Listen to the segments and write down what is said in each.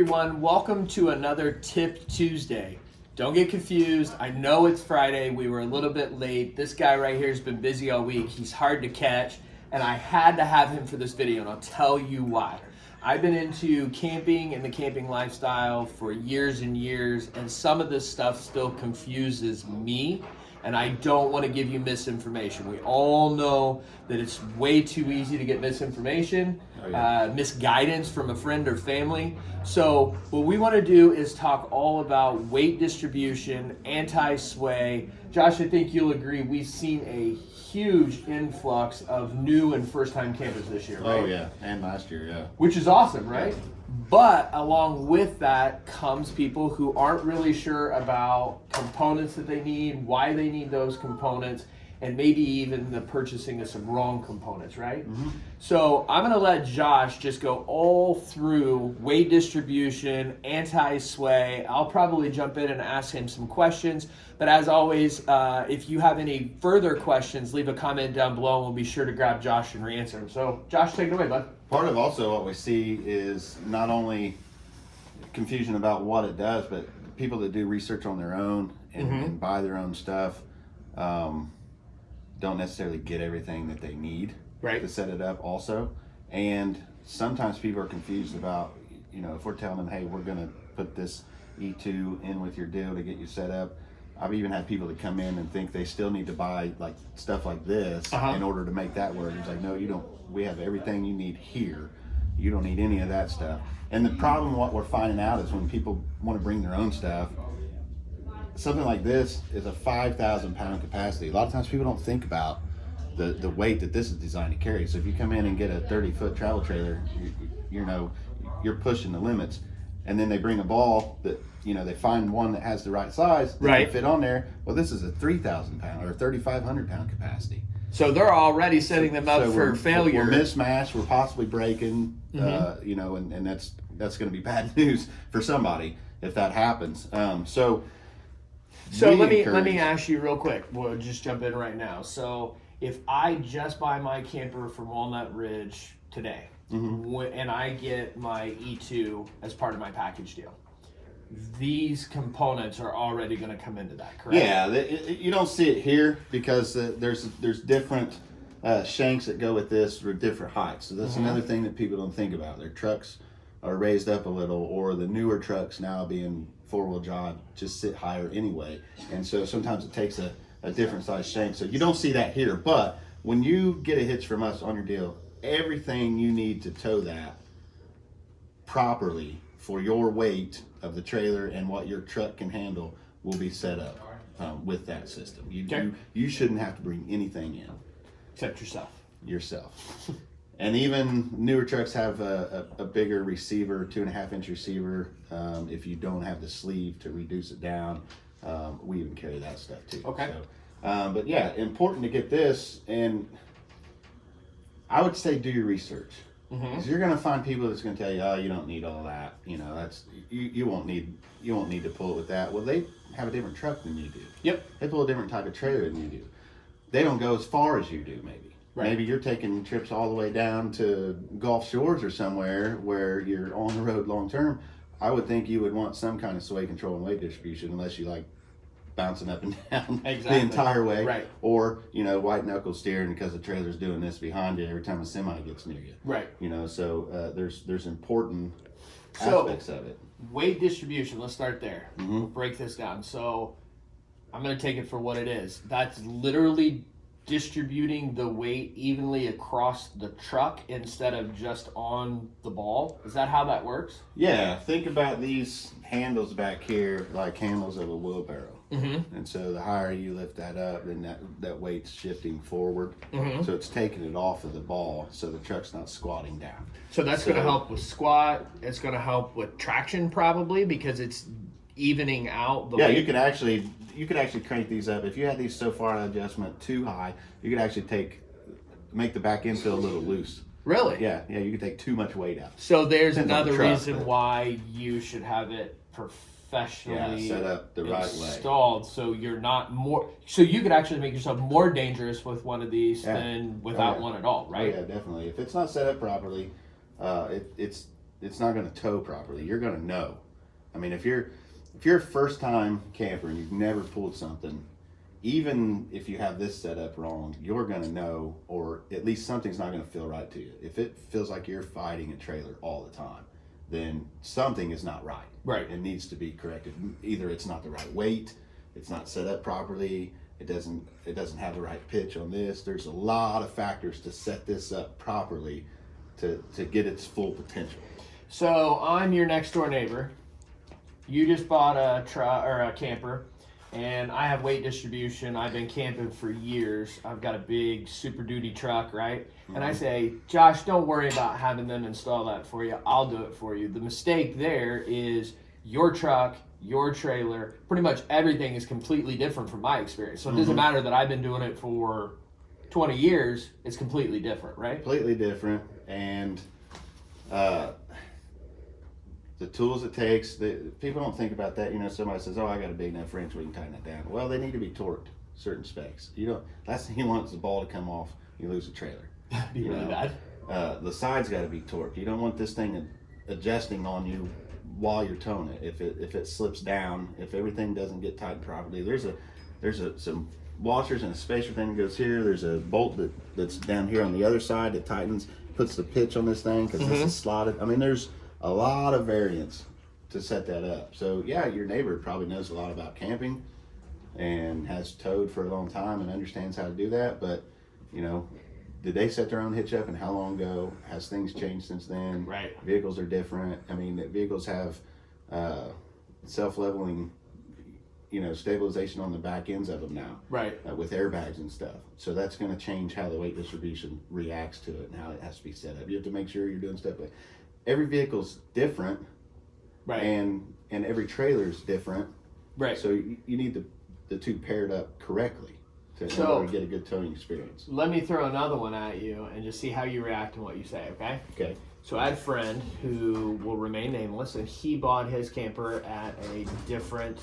everyone. Welcome to another Tip Tuesday. Don't get confused. I know it's Friday. We were a little bit late. This guy right here has been busy all week. He's hard to catch, and I had to have him for this video, and I'll tell you why. I've been into camping and the camping lifestyle for years and years, and some of this stuff still confuses me and I don't want to give you misinformation. We all know that it's way too easy to get misinformation, oh, yeah. uh, misguidance from a friend or family. So what we want to do is talk all about weight distribution, anti-sway. Josh, I think you'll agree we've seen a huge influx of new and first-time campers this year, right? Oh yeah, and last year, yeah. Which is awesome, right? But along with that comes people who aren't really sure about components that they need, why they need those components, and maybe even the purchasing of some wrong components, right? Mm -hmm. So I'm gonna let Josh just go all through weight distribution, anti-sway. I'll probably jump in and ask him some questions. But as always, uh, if you have any further questions, leave a comment down below and we'll be sure to grab Josh and re-answer them. So Josh, take it away, bud. Part of also what we see is not only confusion about what it does, but people that do research on their own and, mm -hmm. and buy their own stuff. Um, don't necessarily get everything that they need right. to set it up also. And sometimes people are confused about, you know, if we're telling them, hey, we're going to put this E2 in with your deal to get you set up. I've even had people that come in and think they still need to buy like stuff like this uh -huh. in order to make that work. It's like, no, you don't. We have everything you need here. You don't need any of that stuff. And the problem, what we're finding out is when people want to bring their own stuff, something like this is a 5,000 pound capacity. A lot of times people don't think about the, the weight that this is designed to carry. So if you come in and get a 30 foot travel trailer, you, you know, you're pushing the limits. And then they bring a ball that, you know, they find one that has the right size, that right. fit on there. Well, this is a 3,000 pound or 3,500 pound capacity. So they're already setting them up so for we're, failure. We're mismatched. We're possibly breaking. Mm -hmm. uh, you know, and, and that's that's going to be bad news for somebody if that happens. Um, so so let me let me ask you real quick. We'll just jump in right now. So if I just buy my camper from Walnut Ridge today, mm-hmm. and I get my E2 as part of my package deal, these components are already going to come into that, correct? Yeah, you don't see it here because uh, there's there's different uh, shanks that go with this for different heights. So that's mm-hmm. another thing that people don't think about. Their trucks are raised up a little, or the newer trucks now being four-wheel drive just sit higher anyway. And so sometimes it takes a, a different size shank. So you don't see that here, but when you get a hitch from us on your deal, everything you need to tow that properly for your weight of the trailer and what your truck can handle will be set up um, with that system. You, okay. you, you shouldn't have to bring anything in. Except yourself. Yourself. And even newer trucks have a, a, a, bigger receiver, two and a half inch receiver. Um, if you don't have the sleeve to reduce it down, um, we even carry that stuff too. Okay. So, um, but yeah, important to get this. And I would say do your research. Because mm -hmm. you're going to find people that's going to tell you, oh, you don't need all that. You know, that's you, you won't need you won't need to pull it with that. Well, they have a different truck than you do. Yep. They pull a different type of trailer than you do. They don't go as far as you do, maybe. Right. Maybe you're taking trips all the way down to Gulf Shores or somewhere where you're on the road long term. I would think you would want some kind of sway control and weight distribution unless you like bouncing up and down exactly. the entire way. Right. Or, you know, white knuckle steering because the trailer's doing this behind you every time a semi gets near you. Right. You know, so uh, there's there's important so, aspects of it. Weight distribution, let's start there. Mm -hmm. we'll break this down. So I'm going to take it for what it is. That's literally distributing the weight evenly across the truck instead of just on the ball? Is that how that works? Yeah, think about these handles back here like handles of a wheelbarrow. Mm -hmm. And so the higher you lift that up, then that, that weight's shifting forward. Mm -hmm. So it's taking it off of the ball so the truck's not squatting down. So that's so, going to help with squat. It's going to help with traction probably because it's evening out the yeah weight. you could actually you could actually crank these up if you had these so far adjustment too high you could actually take make the back end feel a little loose really yeah yeah you could take too much weight out so there's Depends another the truck, reason but... why you should have it professionally yeah, set up the right installed way. so you're not more so you could actually make yourself more dangerous with one of these yeah. than without oh, yeah. one at all right oh, yeah definitely if it's not set up properly uh, it, it's it's not going to tow properly. You're going to know. I mean, if you're if you're a first time camper and you've never pulled something, even if you have this set up wrong, you're going to know, or at least something's not going to feel right to you. If it feels like you're fighting a trailer all the time, then something is not right. Right. It needs to be corrected. Either it's not the right weight, it's not set up properly, it doesn't it doesn't have the right pitch on this. There's a lot of factors to set this up properly to, to get its full potential. So I'm your next door neighbor. You just bought a truck or a camper, and I have weight distribution. I've been camping for years. I've got a big Super Duty truck, right? And I say, Josh, don't worry about having them install that for you. I'll do it for you. The mistake there is your truck, your trailer, pretty much everything is completely different from my experience. So it doesn't matter that I've been doing it for 20 years, it's completely different, right? Completely different and uh, the tools it takes, the, people don't think about that. You know, somebody says, "Oh, I got a big enough wrench, we can tighten it down." Well, they need to be torqued certain specs. You don't. Last thing you want is the ball to come off. You lose a trailer. That'd Be You really know, bad. Uh, the sides got to be torqued. You don't want this thing adjusting on you while you're towing it. If it if it slips down, if everything doesn't get tightened properly, there's a there's a some washers and a spacer thing that goes here. There's a bolt that that's down here on the other side that tightens, puts the pitch on this thing because this is slotted. I mean, there's a lot of variance to set that up. So yeah, your neighbor probably knows a lot about camping and has towed for a long time and understands how to do that. But you know, did they set their own hitch up and how long ago? Has things changed since then? Right. Vehicles are different. I mean, vehicles have uh, self-leveling, you know, stabilization on the back ends of them now Right. uh, with airbags and stuff. So that's going to change how the weight distribution reacts to it and how it has to be set up. You have to make sure you're doing stuff. Like every vehicle's different, Right. and and every trailer's different. right. So you, you need the the two paired up correctly to, So- get a good towing experience. Let me throw another one at you and just see how you react and what you say, okay? Okay. So I had a friend who will remain nameless, and he bought his camper at a different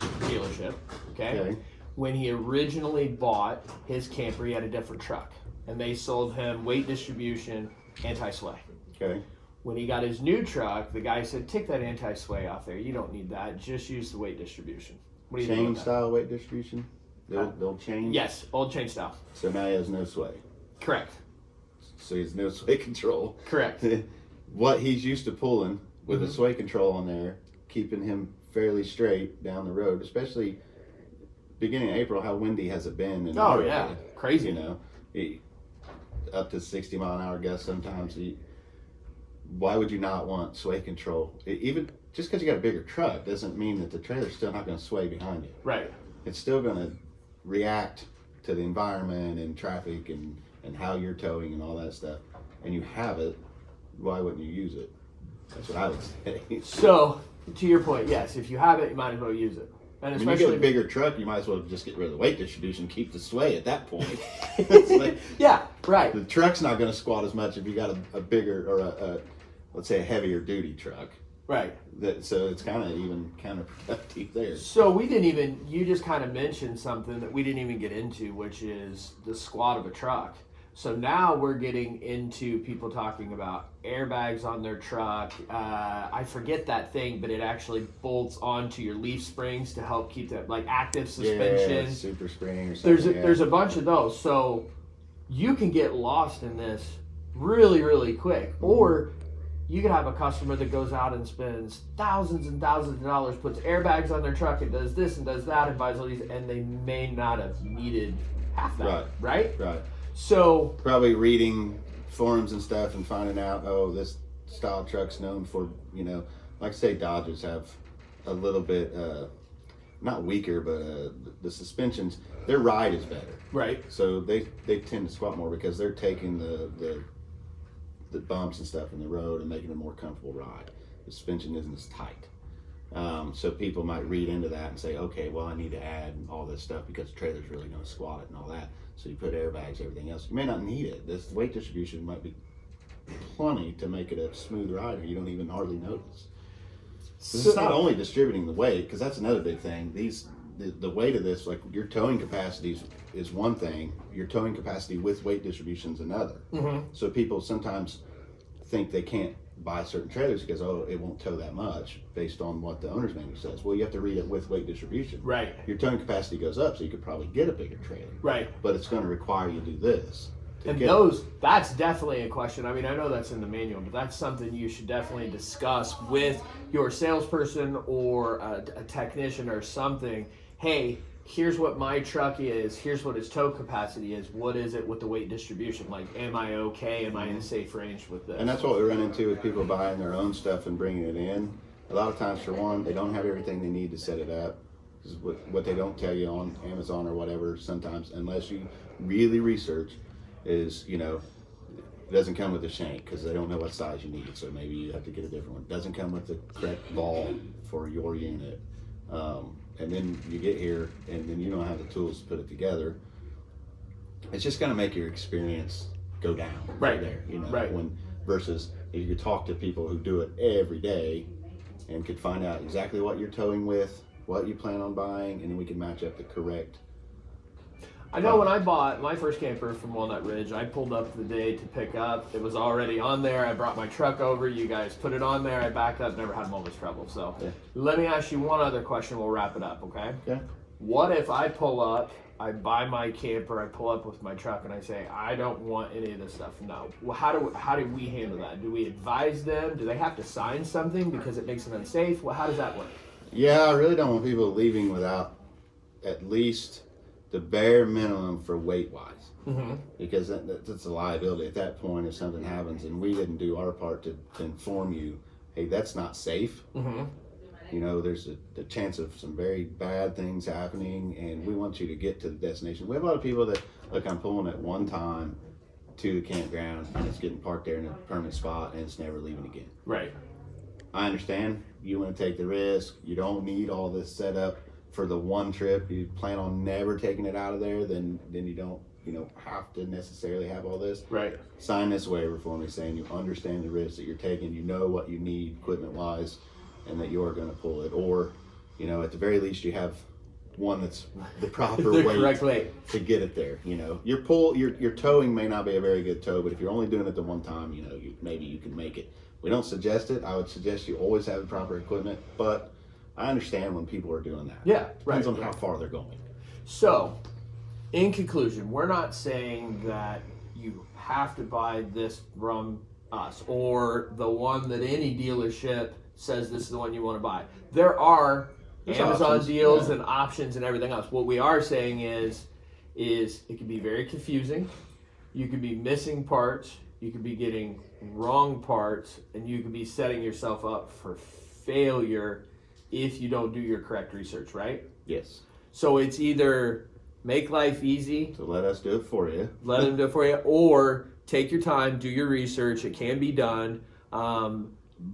dealership. Okay. Okay. When he originally bought his camper, he had a different truck, and they sold him weight distribution, anti-sway. Okay. When he got his new truck, the guy said, "Take that anti-sway off there. You don't need that. Just use the weight distribution." What do you? Chain style weight distribution. They'll, they'll change. Yes, old chain style. So now he has no sway. Correct. So he has no sway control. Correct. what he's used to pulling with Mhm. the sway control on there, keeping him fairly straight down the road, especially beginning of April. How windy has it been? Oh yeah, area? crazy. you know, it, up to 60 mile an hour gusts sometimes. You, why would you not want sway control? E- even just because you got a bigger truck doesn't mean that the trailer's still not going to sway behind you. Right. It's still going to react to the environment and traffic and, and how you're towing and all that stuff. And you have it, why wouldn't you use it? That's what I would say. So, to your point, yes, if you have it, you might as well use it. And When you get especially, a bigger truck, you might as well just get rid of the weight distribution, and keep the sway at that point. Like- yeah, right, the truck's not going to squat as much if you got a, a bigger or a, a let's say a heavier duty truck. right. That so it's kind of even counterproductive there. So we didn't even. You just kind of mentioned something that we didn't even get into, which is the squat of a truck. So now we're getting into people talking about airbags on their truck. Uh, I forget that thing, but it actually bolts onto your leaf springs to help keep that like active suspension. Yeah, super spring or something. there's a, yeah. there's a bunch of those so you can get lost in this really really quick or you could have a customer that goes out and spends thousands and thousands of dollars puts airbags on their truck and does this and does that and buys all these and they may not have needed half that Right. right right. so Probably reading forums and stuff and finding out oh this style truck's known for you know like say Dodgers have a little bit uh, not weaker but uh, the, the suspensions their ride is better. right So they they tend to squat more because they're taking the the the bumps and stuff in the road and making a more comfortable ride. The suspension isn't as tight. Um, so people might read into that and say, okay, well, I need to add all this stuff because the trailer's really going to squat it and all that. So you put airbags, everything else. You may not need it. This weight distribution might be plenty to make it a smooth ride, or you don't even hardly notice. 'Cause it's not only distributing the weight, because that's another big thing. These the, the weight of this, like your towing capacity is, is one thing. Your towing capacity with weight distribution is another. Mhm. So people sometimes think they can't buy certain trailers because oh it won't tow that much based on what the owner's manual says. Well, you have to read it with weight distribution. Right. Your towing capacity goes up, so you could probably get a bigger trailer, Right. but it's going to require you to do this. to And get it. those, that's definitely a question. I mean, I know that's in the manual, but that's something you should definitely discuss with your salesperson or a, a technician or something. Hey, here's what my truck is. Here's what its tow capacity is. What is it with the weight distribution? Like, am I okay? Am I in a mhm. safe range with this? And that's what we run into with people buying their own stuff and bringing it in. A lot of times, for one, they don't have everything they need to set it up. Is what, what they don't tell you on Amazon or whatever sometimes, unless you really research, is, you know, it doesn't come with a shank because they don't know what size you need. So maybe you have to get a different one. It doesn't come with the correct ball for your unit. Um, and then you get here and then you don't have the tools to put it together. It's just going to make your experience go down Right. there, you know, Right. when versus if you talk to people who do it every day and could find out exactly what you're towing with, what you plan on buying, and then we can match up the correct. I know when I bought my first camper from Walnut Ridge, I pulled up the day to pick up. It was already on there. I brought my truck over. You guys put it on there. I backed up. Never had a moment's trouble. So Yeah. let me ask you one other question. We'll wrap it up. Okay. Okay. What if I pull up, I buy my camper, I pull up with my truck, and I say I don't want any of this stuff? No. Well, how do how do we handle that? Do we advise them? Do they have to sign something because it makes it unsafe? Well, how does that work? Yeah, I really don't want people leaving without at least the bare minimum for weight wise. Mm-hmm. because that, that, that's a liability at that point if something happens and we didn't do our part to, to inform you hey that's not safe Mm-hmm. you know there's a, the chance of some very bad things happening and we want you to get to the destination we have a lot of people that look i'm pulling at one time to the campground and it's getting parked there in a permanent spot and it's never leaving again Right. i understand you want to take the risk you don't need all this set up for the one trip you plan on never taking it out of there then then you don't you know have to necessarily have all this Right. sign this waiver for me saying you understand the risks that you're taking, you know what you need equipment wise, and that you're going to pull it. Or, you know, at the very least, you have one that's the proper the weight correct weight. to get it there. You know, your pull, your your towing may not be a very good tow, but if you're only doing it the one time, you know, you, maybe you can make it. We don't suggest it. I would suggest you always have the proper equipment, but I understand when people are doing that. Yeah. Depends right. on how far they're going. So, in conclusion, we're not saying that you have to buy this from us or the one that any dealership says this is the one you want to buy. There are There's Amazon options, deals yeah. and options and everything else. What we are saying is is it can be very confusing. You could be missing parts, you could be getting wrong parts, and you could be setting yourself up for failure if you don't do your correct research, right? Yes. So it's either make life easy, So let us do it for you. let them do it for you, or take your time, do your research. It can be done. Um,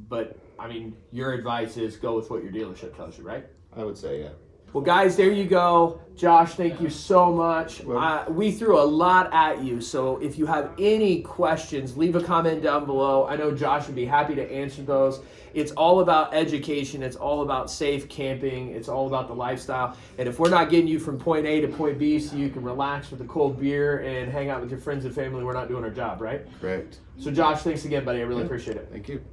but I mean, your advice is go with what your dealership tells you, right? I would say, yeah. Well, guys, there you go. Josh, thank you so much. Uh, we threw a lot at you, so if you have any questions, leave a comment down below. I know Josh would be happy to answer those. It's all about education, it's all about safe camping, it's all about the lifestyle. And if we're not getting you from point A to point B so you can relax with a cold beer and hang out with your friends and family, we're not doing our job, right? Correct. So, Josh, thanks again, buddy. I really appreciate it. Thank you.